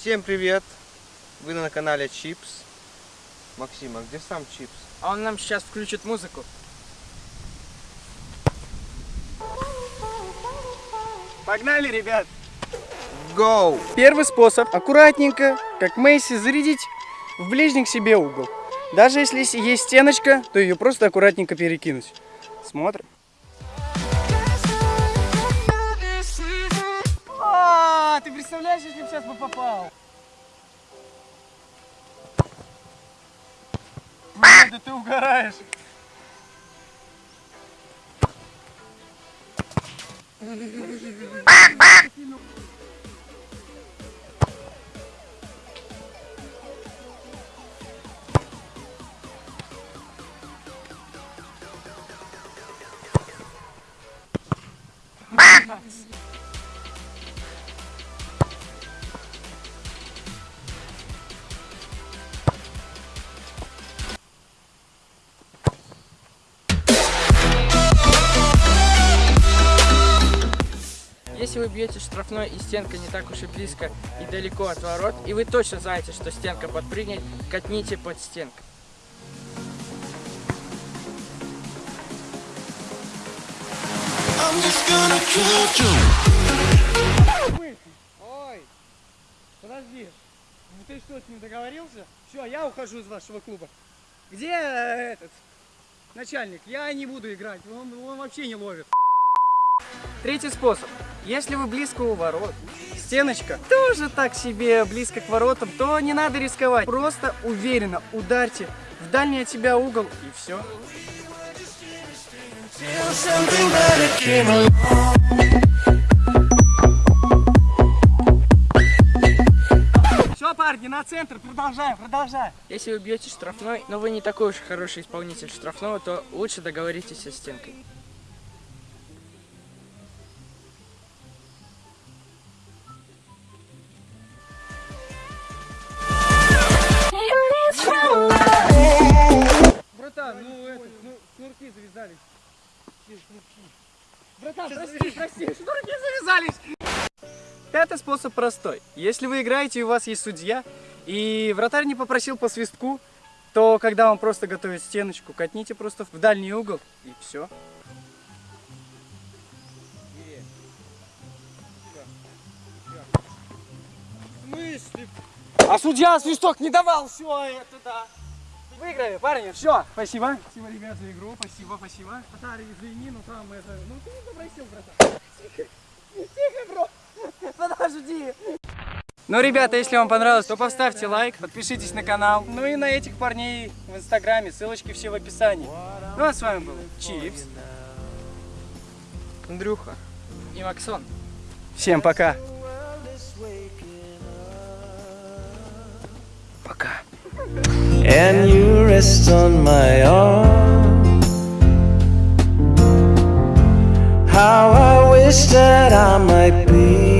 Всем привет! Вы на канале Чипс. Максим, а где сам Чипс? А он нам сейчас включит музыку. Погнали, ребят! Go! Первый способ аккуратненько, как Мейси, зарядить в ближний к себе угол. Даже если есть стеночка, то ее просто аккуратненько перекинуть. Смотрим. Представляешь, если бы сейчас бы попал? Блин, да ты угораешь. Если вы бьете штрафной и стенка не так уж и близко и далеко от ворот, и вы точно знаете, что стенка подпрыгнет, катните под стенкой. You. Ой, подожди. Ну ты что, с ним договорился? Все, я ухожу из вашего клуба. Где э, этот начальник? Я не буду играть, он, он вообще не ловит. Третий способ. Если вы близко у ворот, стеночка тоже так себе близко к воротам, то не надо рисковать. Просто уверенно ударьте в дальний от себя угол и все. Все, парни, на центр, продолжаем, продолжаем. Если вы бьете штрафной, но вы не такой уж хороший исполнитель штрафного, то лучше договоритесь со стенкой. Братан, ну это, ну шнурки завязались. Братан, прости, прости, шнурки завязались. Пятый способ простой. Если вы играете и у вас есть судья, и вратарь не попросил по свистку, то когда он просто готовит стеночку, катните просто в дальний угол и все. А судья свисток не давал, все это да. Выиграли, парни, все, спасибо. Спасибо, ребят, за игру, спасибо, спасибо. Татары, извини, но там это, ну ты не попросил, братан. Тихо, тихо, бро, подожди. Ну, ребята, если вам понравилось, то поставьте лайк, подпишитесь на канал. Ну и на этих парней в инстаграме, ссылочки все в описании. Ну а с вами был Чипс Андрюха. и Максон. Всем пока. Пока. and you rest on my arm. How I wish that I might be